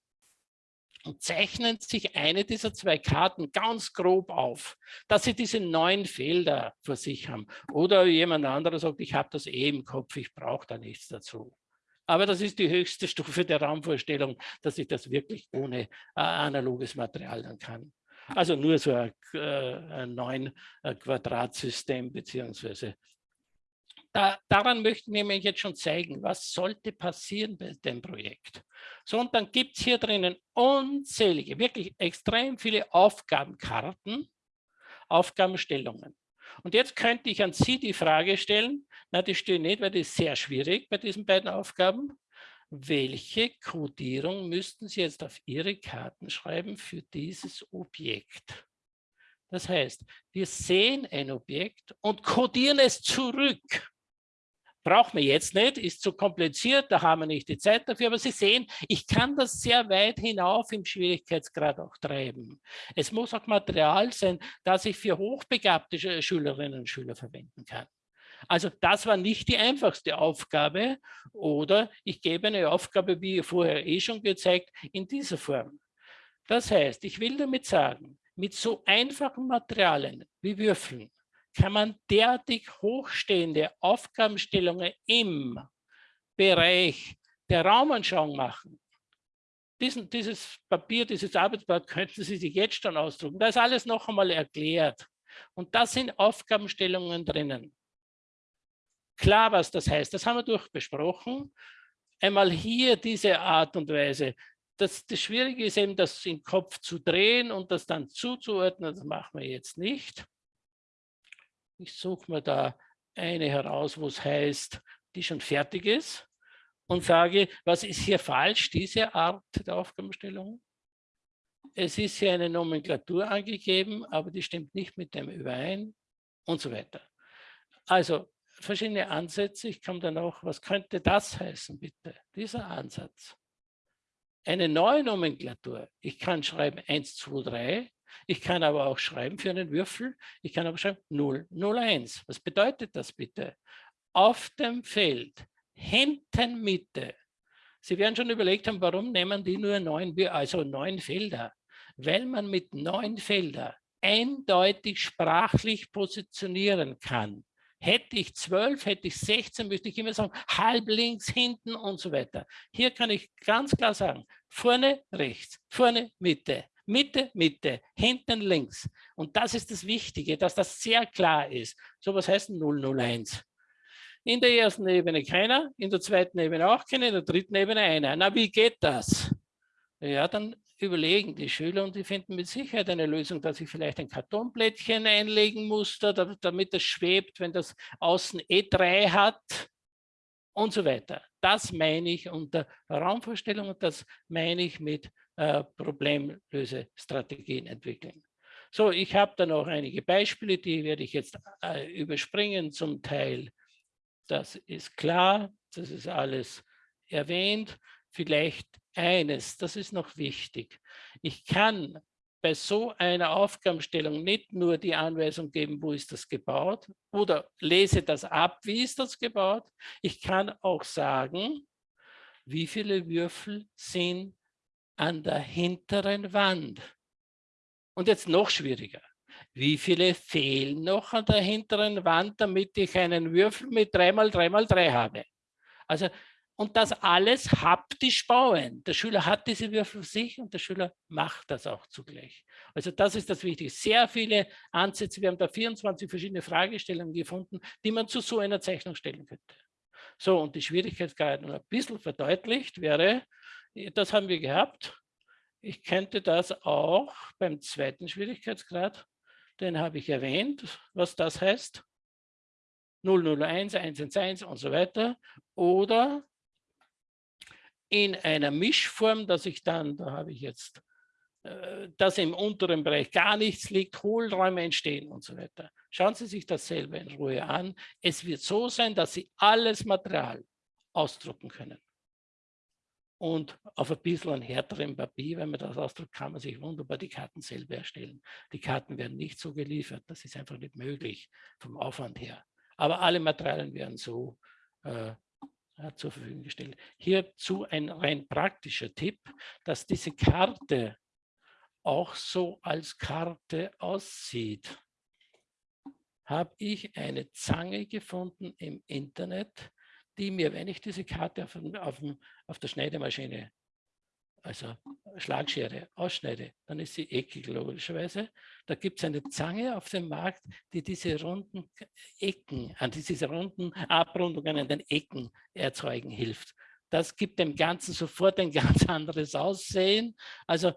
und zeichnen sich eine dieser zwei Karten ganz grob auf, dass sie diese neun Felder vor sich haben. Oder jemand anderer sagt, ich habe das eh im Kopf, ich brauche da nichts dazu. Aber das ist die höchste [LAUGHS] Stufe der Raumvorstellung, dass ich das wirklich ohne äh, analoges Material dann kann. Also nur so ein, äh, ein neun äh, Quadratsystem beziehungsweise da, daran möchten wir mir jetzt schon zeigen, was sollte passieren bei dem Projekt. So, und dann gibt es hier drinnen unzählige, wirklich extrem viele Aufgabenkarten, Aufgabenstellungen. Und jetzt könnte ich an Sie die Frage stellen, na, die stehen nicht, weil das ist sehr schwierig bei diesen beiden Aufgaben. Welche Codierung müssten Sie jetzt auf Ihre Karten schreiben für dieses Objekt? Das heißt, wir sehen ein Objekt und codieren es zurück braucht man jetzt nicht, ist zu kompliziert, da haben wir nicht die Zeit dafür. Aber Sie sehen, ich kann das sehr weit hinauf im Schwierigkeitsgrad auch treiben. Es muss auch Material sein, das ich für hochbegabte Schülerinnen und Schüler verwenden kann. Also das war nicht die einfachste Aufgabe oder ich gebe eine Aufgabe, wie vorher eh schon gezeigt, in dieser Form. Das heißt, ich will damit sagen, mit so einfachen Materialien wie Würfeln kann man derartig hochstehende Aufgabenstellungen im Bereich der Raumanschauung machen. Diesen, dieses Papier, dieses Arbeitsblatt könnten Sie sich jetzt schon ausdrucken. Da ist alles noch einmal erklärt. Und da sind Aufgabenstellungen drinnen. Klar, was das heißt, das haben wir durchbesprochen. Einmal hier diese Art und Weise. Das, das Schwierige ist eben, das im Kopf zu drehen und das dann zuzuordnen. Das machen wir jetzt nicht. Ich suche mir da eine heraus, wo es heißt, die schon fertig ist und sage, was ist hier falsch, diese Art der Aufgabenstellung? Es ist hier eine Nomenklatur angegeben, aber die stimmt nicht mit dem überein und so weiter. Also verschiedene Ansätze. Ich komme dann auch, was könnte das heißen, bitte? Dieser Ansatz. Eine neue Nomenklatur. Ich kann schreiben 1, 2, 3 ich kann aber auch schreiben für einen Würfel, ich kann aber schreiben 0, 0, 1. Was bedeutet das bitte? Auf dem Feld, hinten Mitte. Sie werden schon überlegt haben, warum nehmen die nur neun, also neun Felder? Weil man mit neun Feldern eindeutig sprachlich positionieren kann. Hätte ich zwölf, hätte ich 16, müsste ich immer sagen, halb links, hinten und so weiter. Hier kann ich ganz klar sagen, vorne rechts, vorne Mitte, Mitte, Mitte, hinten links. Und das ist das Wichtige, dass das sehr klar ist. So was heißt 001. In der ersten Ebene keiner, in der zweiten Ebene auch keiner, in der dritten Ebene einer. Na, wie geht das? ja, dann überlegen die Schüler und die finden mit Sicherheit eine Lösung, dass ich vielleicht ein Kartonblättchen einlegen muss, damit es schwebt, wenn das außen E3 hat und so weiter. Das meine ich unter Raumvorstellung und das meine ich mit äh, Problemlösestrategien entwickeln. So, ich habe da noch einige Beispiele, die werde ich jetzt äh, überspringen zum Teil. Das ist klar, das ist alles erwähnt. Vielleicht eines, das ist noch wichtig. Ich kann bei so einer Aufgabenstellung nicht nur die Anweisung geben, wo ist das gebaut oder lese das ab, wie ist das gebaut. Ich kann auch sagen, wie viele Würfel sind an der hinteren Wand. Und jetzt noch schwieriger. Wie viele fehlen noch an der hinteren Wand, damit ich einen Würfel mit 3x3x3 habe? Also und das alles haptisch bauen. Der Schüler hat diese Würfel für sich und der Schüler macht das auch zugleich. Also das ist das Wichtige. Sehr viele Ansätze. Wir haben da 24 verschiedene Fragestellungen gefunden, die man zu so einer Zeichnung stellen könnte. So, und die Schwierigkeitsgrad noch ein bisschen verdeutlicht wäre, das haben wir gehabt. Ich könnte das auch beim zweiten Schwierigkeitsgrad, den habe ich erwähnt, was das heißt. 001, 111 und so weiter. Oder in einer Mischform, dass ich dann, da habe ich jetzt, äh, dass im unteren Bereich gar nichts liegt, Hohlräume entstehen und so weiter. Schauen Sie sich das selber in Ruhe an. Es wird so sein, dass Sie alles Material ausdrucken können. Und auf ein bisschen härterem Papier, wenn man das ausdruckt, kann man sich wunderbar die Karten selber erstellen. Die Karten werden nicht so geliefert, das ist einfach nicht möglich vom Aufwand her. Aber alle Materialien werden so äh, zur Verfügung gestellt. Hierzu ein rein praktischer Tipp, dass diese Karte auch so als Karte aussieht. Habe ich eine Zange gefunden im Internet, die mir, wenn ich diese Karte auf, auf, auf der Schneidemaschine also Schlagschere ausschneide, dann ist sie eckig logischerweise. Da gibt es eine Zange auf dem Markt, die diese runden Ecken, an diese runden Abrundungen an den Ecken erzeugen hilft. Das gibt dem Ganzen sofort ein [LAUGHS] ganz anderes Aussehen. Also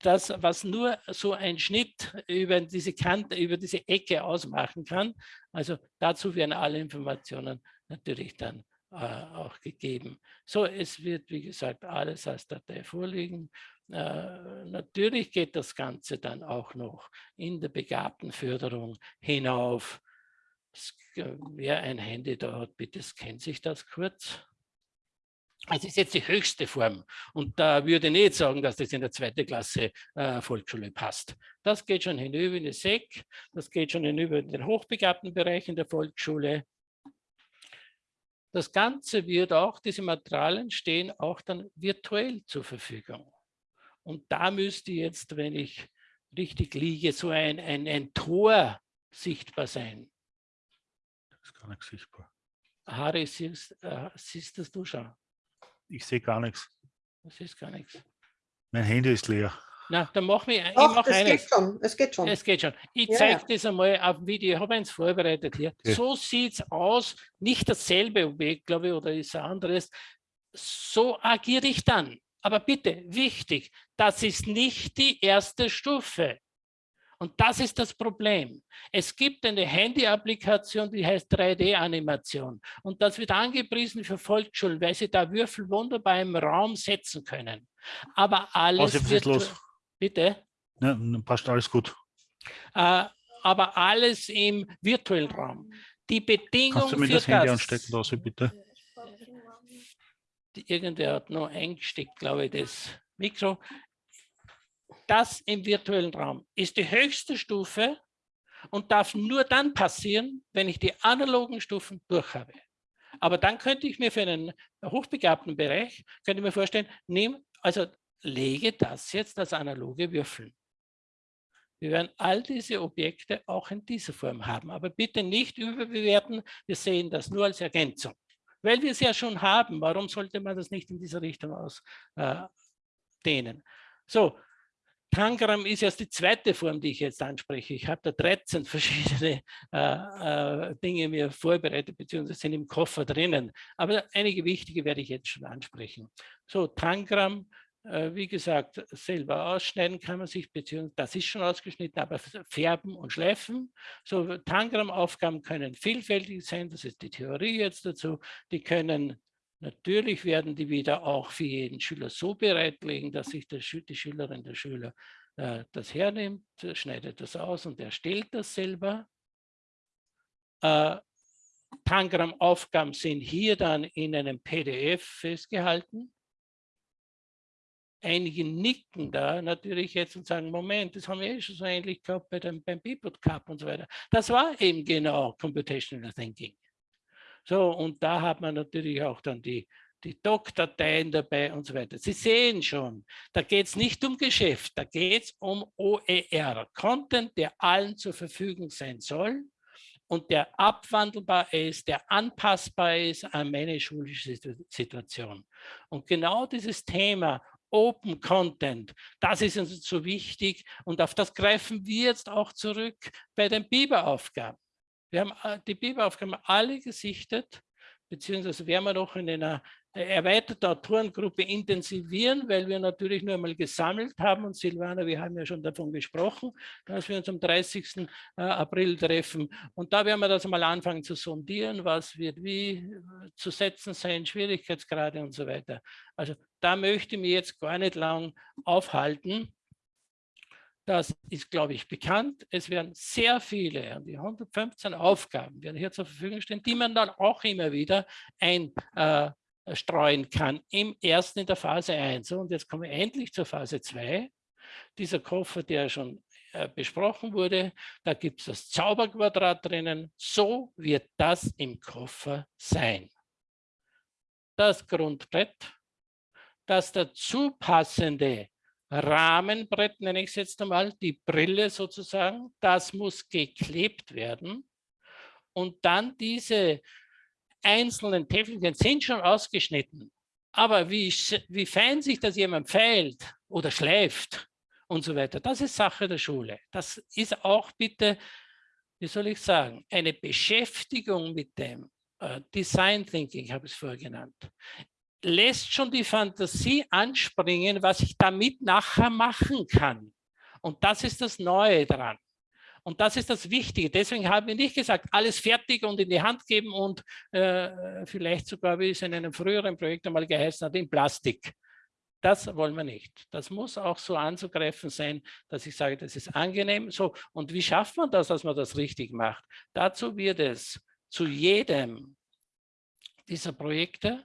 das, was nur so ein Schnitt über diese Kante, über diese Ecke ausmachen kann. Also dazu werden alle Informationen natürlich dann auch gegeben. So, es wird, wie gesagt, alles als Datei vorliegen. Äh, natürlich geht das Ganze dann auch noch in der Begabtenförderung hinauf. Äh, wer ein Handy da hat, bitte scannt sich das kurz. Es ist jetzt die höchste Form und da würde ich nicht sagen, dass das in der zweiten Klasse äh, Volksschule passt. Das geht schon hinüber in die SEC, das geht schon hinüber in den hochbegabten Bereich in der Volksschule. Das Ganze wird auch, diese Materialien stehen auch dann virtuell zur Verfügung. Und da müsste jetzt, wenn ich richtig liege, so ein, ein, ein Tor sichtbar sein. Das ist gar nicht sichtbar. Harry, siehst, äh, siehst das du schon? Ich sehe gar nichts. Das ist gar nichts. Mein Handy ist leer. Na, dann machen wir Ach, ich mach es geht schon. Es geht schon. Es geht schon. Ich ja, zeige ja. das einmal auf dem Video. Ich habe eins vorbereitet hier. Okay. So sieht es aus. Nicht dasselbe Objekt, glaube ich, oder ist ein anderes. So agiere ich dann. Aber bitte, wichtig, das ist nicht die erste Stufe. Und das ist das Problem. Es gibt eine Handy-Applikation, die heißt 3D-Animation. Und das wird angepriesen für Volksschulen, weil sie da Würfel wunderbar im Raum setzen können. Aber alles Was wird... Los? Bitte? Ja, passt alles gut. Äh, aber alles im virtuellen Raum. Die Bedingung Kannst du mir das Handy anstecken lassen, bitte? Irgendwer hat noch eingesteckt, glaube ich, das Mikro. Das im virtuellen Raum ist die höchste Stufe und darf nur dann passieren, wenn ich die analogen Stufen durch habe. Aber dann könnte ich mir für einen hochbegabten Bereich, könnte ich mir vorstellen, nehm, also lege das jetzt als analoge Würfel. Wir werden all diese Objekte auch in dieser Form haben, aber bitte nicht überbewerten. Wir sehen das nur als Ergänzung. Weil wir es ja schon haben, warum sollte man das nicht in dieser Richtung ausdehnen? Äh, so, Tangram ist erst die zweite Form, die ich jetzt anspreche. Ich habe da 13 verschiedene äh, äh, Dinge mir vorbereitet, beziehungsweise sind im Koffer drinnen. Aber einige wichtige werde ich jetzt schon ansprechen. So, Tangram wie gesagt, selber ausschneiden kann man sich, beziehungsweise das ist schon ausgeschnitten, aber färben und schleifen. So Tangram-Aufgaben können vielfältig sein, das ist die Theorie jetzt dazu. Die können natürlich werden die wieder auch für jeden Schüler so bereitlegen, dass sich der, die Schülerin, der Schüler äh, das hernimmt, schneidet das aus und erstellt das selber. Äh, Tangram-Aufgaben sind hier dann in einem PDF festgehalten einige nicken da natürlich jetzt und sagen, Moment, das haben wir eh schon so ähnlich gehabt bei dem, beim Bipod Cup und so weiter. Das war eben genau Computational Thinking. So, und da hat man natürlich auch dann die, die Doc-Dateien dabei und so weiter. Sie sehen schon, da geht es nicht um Geschäft, da geht es um OER, Content, der allen zur Verfügung sein soll und der abwandelbar ist, der anpassbar ist an meine schulische Situation. Und genau dieses Thema Open Content. Das ist uns so wichtig und auf das greifen wir jetzt auch zurück bei den Biberaufgaben. Wir haben äh, die Biberaufgaben alle gesichtet, beziehungsweise werden wir noch in einer erweiterten Autorengruppe intensivieren, weil wir natürlich nur einmal gesammelt haben und Silvana, wir haben ja schon davon gesprochen, dass wir uns am 30. Äh, April treffen und da werden wir das mal anfangen zu sondieren, was wird wie äh, zu setzen sein, Schwierigkeitsgrade und so weiter. Also da möchte ich mich jetzt gar nicht lang aufhalten. Das ist, glaube ich, bekannt. Es werden sehr viele, die 115 Aufgaben werden hier zur Verfügung stehen, die man dann auch immer wieder einstreuen äh, kann, im ersten in der Phase 1. Und jetzt kommen wir endlich zur Phase 2. Dieser Koffer, der schon äh, besprochen wurde, da gibt es das Zauberquadrat drinnen. So wird das im Koffer sein. Das Grundbrett, das dazu passende Rahmenbrett, nenne ich es jetzt einmal, die Brille sozusagen, das muss geklebt werden. Und dann diese einzelnen Täfelchen sind schon ausgeschnitten. Aber wie, wie fein sich das jemand feilt oder schleift und so weiter, das ist Sache der Schule. Das ist auch bitte, wie soll ich sagen, eine Beschäftigung mit dem äh, Design Thinking, habe ich es vorher genannt lässt schon die Fantasie anspringen, was ich damit nachher machen kann. Und das ist das Neue dran. Und das ist das Wichtige. Deswegen haben wir nicht gesagt, alles fertig und in die Hand geben und äh, vielleicht sogar, wie es in einem früheren Projekt einmal geheißen hat, in Plastik. Das wollen wir nicht. Das muss auch so anzugreifen sein, dass ich sage, das ist angenehm. So, und wie schafft man das, dass man das richtig macht? Dazu wird es zu jedem dieser Projekte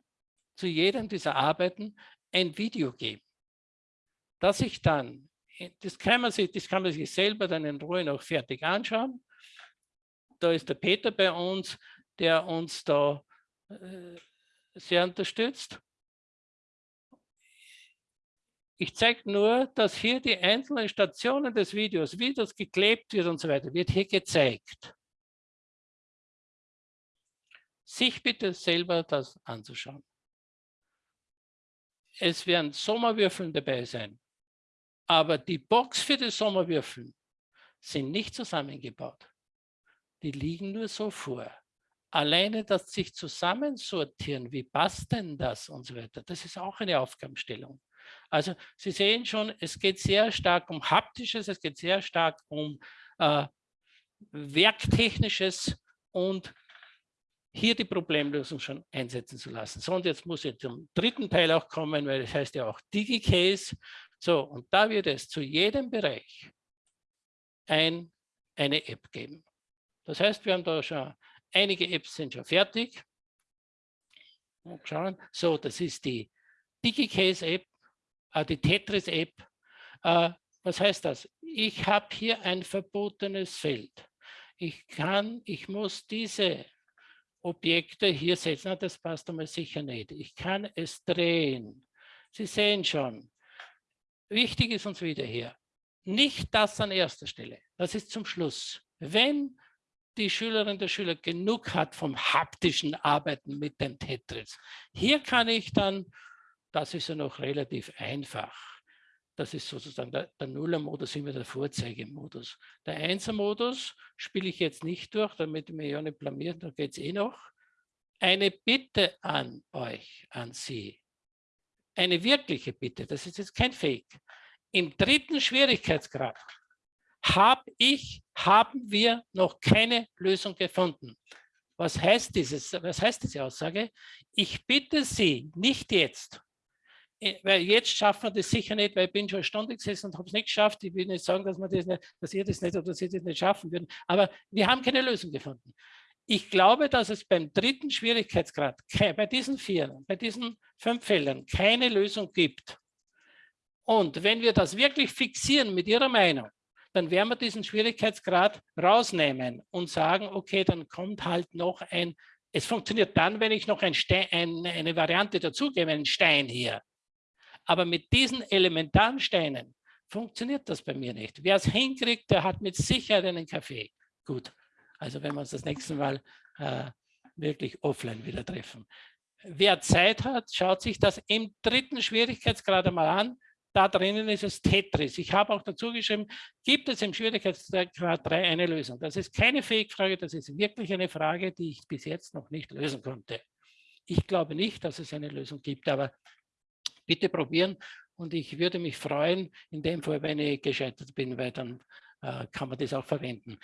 zu jedem dieser Arbeiten ein Video geben, das ich dann, das kann man sich, das kann man sich selber dann in Ruhe noch fertig anschauen. Da ist der Peter bei uns, der uns da äh, sehr unterstützt. Ich zeige nur, dass hier die einzelnen Stationen des Videos, wie das geklebt wird und so weiter, wird hier gezeigt. Sich bitte selber das anzuschauen es werden Sommerwürfeln dabei sein. Aber die Box für die Sommerwürfeln sind nicht zusammengebaut. Die liegen nur so vor. Alleine das sich zusammensortieren, wie passt denn das und so weiter, das ist auch eine Aufgabenstellung. Also Sie sehen schon, es geht sehr stark um Haptisches, es geht sehr stark um äh, Werktechnisches und hier die Problemlösung schon einsetzen zu lassen. So, und jetzt muss ich zum dritten Teil auch kommen, weil das heißt ja auch DigiCase. So, und da wird es zu jedem Bereich ein, eine App geben. Das heißt, wir haben da schon, einige Apps sind schon fertig. Schauen. So, das ist die DigiCase-App, äh, die Tetris-App. Äh, was heißt das? Ich habe hier ein verbotenes Feld. Ich kann, ich muss diese Objekte hier setzen. Das passt einmal sicher nicht. Ich kann es drehen. Sie sehen schon, wichtig ist uns wieder hier, nicht das an erster Stelle. Das ist zum Schluss. Wenn die Schülerin, der Schüler genug hat vom haptischen Arbeiten mit dem Tetris. Hier kann ich dann, das ist ja noch relativ einfach, das ist sozusagen der, der Nuller-Modus, immer der Vorzeigemodus. Der Einser-Modus spiele ich jetzt nicht durch, damit ich mich ja nicht blamiert, da geht es eh noch. Eine Bitte an euch, an Sie. Eine wirkliche Bitte, das ist jetzt kein Fake. Im dritten Schwierigkeitsgrad habe ich, haben wir noch keine Lösung gefunden. Was heißt, dieses, was heißt diese Aussage? Ich bitte Sie, nicht jetzt, äh, weil jetzt schaffen wir das sicher nicht, weil ich bin schon eine Stunde gesessen und habe es nicht geschafft. Ich will nicht sagen, dass, wir das nicht, dass ihr das nicht oder dass ihr das nicht schaffen würden, aber wir haben keine Lösung gefunden. Ich glaube, dass es beim dritten Schwierigkeitsgrad, bei diesen vier, bei diesen fünf Feldern keine Lösung gibt. Und wenn wir das wirklich fixieren mit Ihrer Meinung, dann werden wir diesen Schwierigkeitsgrad rausnehmen und sagen, okay, dann kommt halt noch ein, es funktioniert dann, wenn ich noch ein Stein, ein, eine Variante dazugebe, einen Stein hier. Aber mit diesen elementaren Steinen funktioniert das bei mir nicht. Wer es hinkriegt, der hat mit Sicherheit einen Kaffee. Gut, also wenn wir uns das nächste Mal äh, wirklich offline wieder treffen. Wer Zeit hat, schaut sich das im dritten Schwierigkeitsgrad einmal an. Da drinnen ist es Tetris. Ich habe auch dazu geschrieben, gibt es im Schwierigkeitsgrad 3 eine Lösung? Das ist keine Fake-Frage, das ist wirklich eine Frage, die ich bis jetzt noch nicht lösen konnte. Ich glaube nicht, dass es eine Lösung gibt, aber bitte probieren und ich würde mich freuen, in dem Fall, wenn ich gescheitert bin, weil dann äh, kann man das auch verwenden.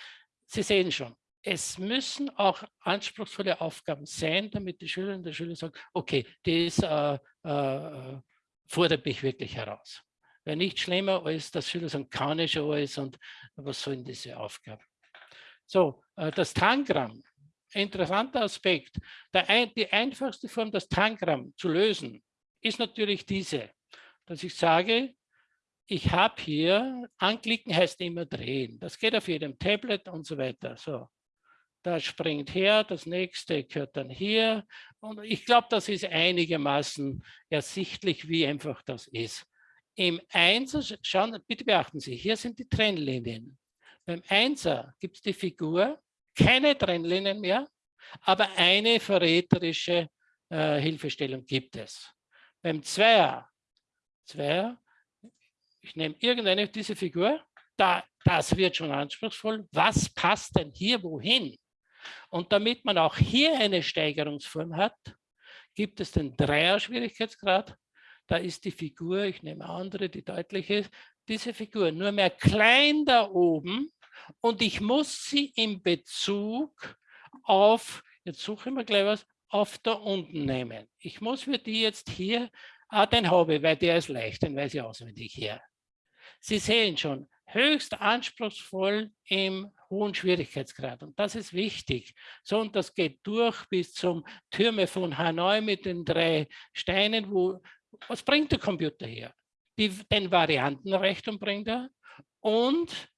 Sie sehen schon, es müssen auch anspruchsvolle Aufgaben sein, damit die Schülerinnen und die Schüler sagen, okay, das äh, äh, fordert mich wirklich heraus. Weil nicht schlimmer als, dass Schüler sagen, kann ich schon alles und was sollen diese Aufgaben. So, äh, das Tangramm, interessanter Aspekt. Ein, die einfachste Form, das Tangramm zu lösen, ist natürlich diese, dass ich sage, ich habe hier, anklicken heißt immer drehen. Das geht auf jedem Tablet und so weiter. So, das springt her, das nächste gehört dann hier. Und ich glaube, das ist einigermaßen ersichtlich, wie einfach das ist. Im Einser, schauen, bitte beachten Sie, hier sind die Trennlinien. Beim Einser gibt es die Figur, keine Trennlinien mehr, aber eine verräterische äh, Hilfestellung gibt es. Beim Zweier, Zweier, ich nehme irgendeine diese Figur, da, das wird schon anspruchsvoll. Was passt denn hier wohin? Und damit man auch hier eine Steigerungsform hat, gibt es den Dreier-Schwierigkeitsgrad. Da ist die Figur, ich nehme andere, die deutlich ist, diese Figur nur mehr klein da oben und ich muss sie in Bezug auf, jetzt suche ich mir gleich was, auf da unten nehmen. Ich muss für die jetzt hier, ah, den habe ich, weil der ist leicht, den weiß ich auswendig hier. Sie sehen schon, höchst anspruchsvoll im hohen Schwierigkeitsgrad. Und das ist wichtig. So, und das geht durch bis zum Türme von Hanoi mit den drei Steinen. Wo, was bringt der Computer her? Die, den Variantenreichtum bringt er und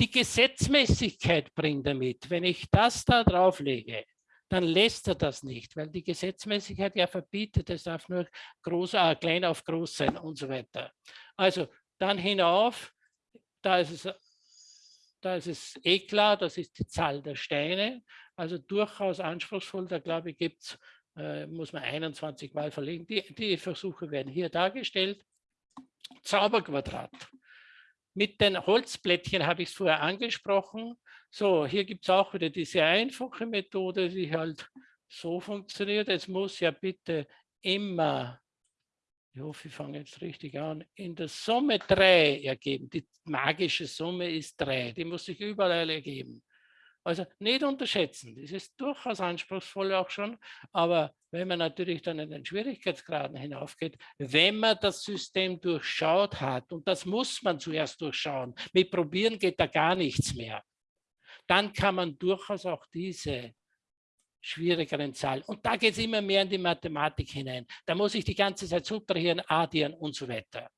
die Gesetzmäßigkeit bringt er mit. Wenn ich das da drauflege, dann lässt er das nicht, weil die Gesetzmäßigkeit ja verbietet, es darf nur groß, äh, klein auf groß sein und so weiter. Also dann hinauf, da ist es da ist es eh klar, das ist die Zahl der Steine, also durchaus anspruchsvoll. Da glaube ich, gibt's, äh, muss man 21 Mal verlegen. Die, die Versuche werden hier dargestellt. Zauberquadrat. Mit den Holzblättchen habe ich es vorher angesprochen. So, hier gibt es auch wieder diese einfache Methode, die halt so funktioniert. Es muss ja bitte immer ich hoffe, ich fange jetzt richtig an, in der Summe 3 ergeben. Die magische Summe ist 3, die muss sich überall ergeben. Also nicht unterschätzen, das ist durchaus anspruchsvoll auch schon, aber wenn man natürlich dann in den Schwierigkeitsgraden hinaufgeht, wenn man das System durchschaut hat, und das muss man zuerst durchschauen, mit Probieren geht da gar nichts mehr, dann kann man durchaus auch diese schwierigeren Zahlen. Und da geht es immer mehr in die Mathematik hinein. Da muss ich die ganze Zeit subtrahieren, addieren und so weiter.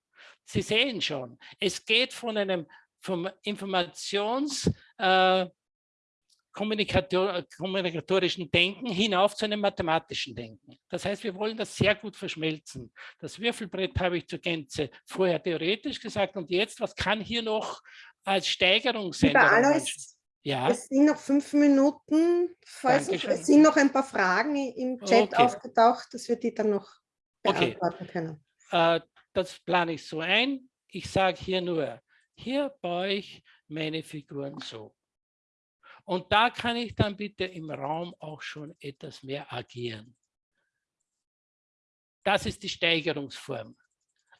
Sie sehen schon, es geht von einem vom Informations- äh, Kommunikator, kommunikatorischen Denken hinauf zu einem mathematischen Denken. Das heißt, wir wollen das sehr gut verschmelzen. Das Würfelbrett habe ich zur Gänze vorher theoretisch gesagt und jetzt, was kann hier noch als Steigerung sein? Lieber Alois, ja. Es sind noch fünf Minuten. Falls noch, es sind noch ein paar Fragen im Chat okay. aufgetaucht, dass wir die dann noch beantworten okay. können. Äh, das plane ich so ein. Ich sage hier nur, hier baue ich meine Figuren so. Und da kann ich dann bitte im Raum auch schon etwas mehr agieren. Das ist die Steigerungsform.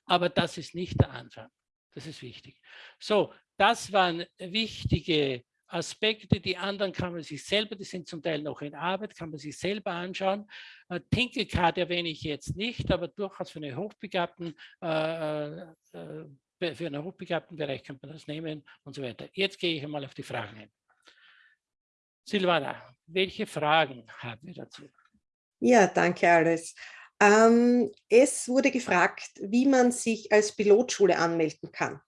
Aber das ist nicht der Anfang. Das ist wichtig. So, das waren wichtige Aspekte. Die anderen kann man sich selber, die sind zum Teil noch in Arbeit, kann man sich selber anschauen. Äh, Tinkelcard erwähne ich jetzt nicht, aber durchaus für, eine hochbegabten, äh, äh, für einen hochbegabten Bereich kann man das nehmen und so weiter. Jetzt gehe ich einmal auf die Fragen ein. Silvana, welche Fragen haben wir dazu? Ja, danke alles. Ähm, es wurde gefragt, wie man sich als Pilotschule anmelden kann.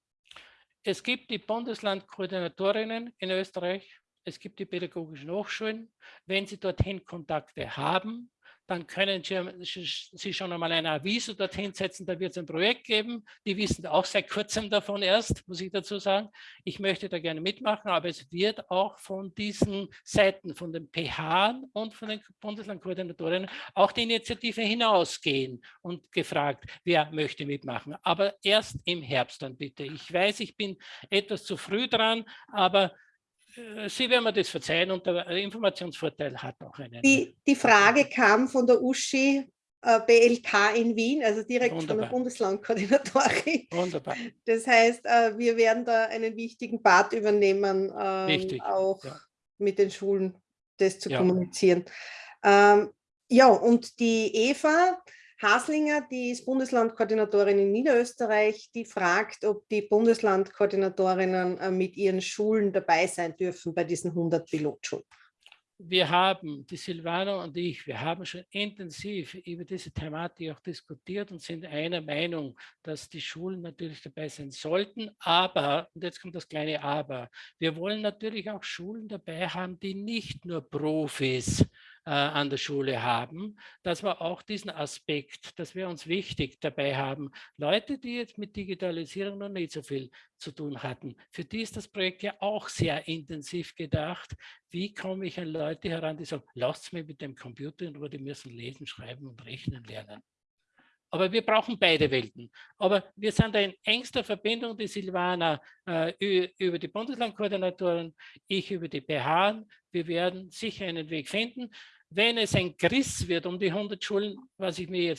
Es gibt die Bundeslandkoordinatorinnen in Österreich, es gibt die pädagogischen Hochschulen. Wenn Sie dorthin Kontakte haben, dann können Sie schon einmal ein Aviso dorthin setzen, da wird es ein Projekt geben. Die wissen auch seit kurzem davon erst, muss ich dazu sagen. Ich möchte da gerne mitmachen, aber es wird auch von diesen Seiten, von den PH und von den Bundeslandkoordinatorinnen auch die Initiative hinausgehen und gefragt, wer möchte mitmachen. Aber erst im Herbst dann bitte. Ich weiß, ich bin etwas zu früh dran, aber Sie werden mir das verzeihen und der Informationsvorteil hat auch einen. Die, die Frage kam von der Uschi äh, BLK in Wien, also direkt Wunderbar. von der Bundeslandkoordinatorin. Wunderbar. Das heißt, äh, wir werden da einen wichtigen Part übernehmen, ähm, auch ja. mit den Schulen das zu ja. kommunizieren. Ähm, ja, und die Eva, Haslinger, die ist Bundeslandkoordinatorin in Niederösterreich, die fragt, ob die Bundeslandkoordinatorinnen äh, mit ihren Schulen dabei sein dürfen bei diesen 100 Pilotschulen. Wir haben, die Silvana und ich, wir haben schon intensiv über diese Thematik auch diskutiert und sind einer Meinung, dass die Schulen natürlich dabei sein sollten. Aber, und jetzt kommt das kleine Aber, wir wollen natürlich auch Schulen dabei haben, die nicht nur Profis äh, an der Schule haben, dass wir auch diesen Aspekt, dass wir uns wichtig dabei haben, Leute, die jetzt mit Digitalisierung noch nicht so viel zu tun hatten, für die ist das Projekt ja auch sehr intensiv gedacht. Wie komme ich an Leute heran, die sagen, lasst mich mit dem Computer in Ruhe, die müssen lesen, schreiben und rechnen lernen. Aber wir brauchen beide Welten. Aber wir sind in engster Verbindung, die Silvana äh, über die Bundeslandkoordinatoren, ich über die BH. Wir werden sicher einen Weg finden wenn es ein Griss wird um die 100 Schulen, was ich mir jetzt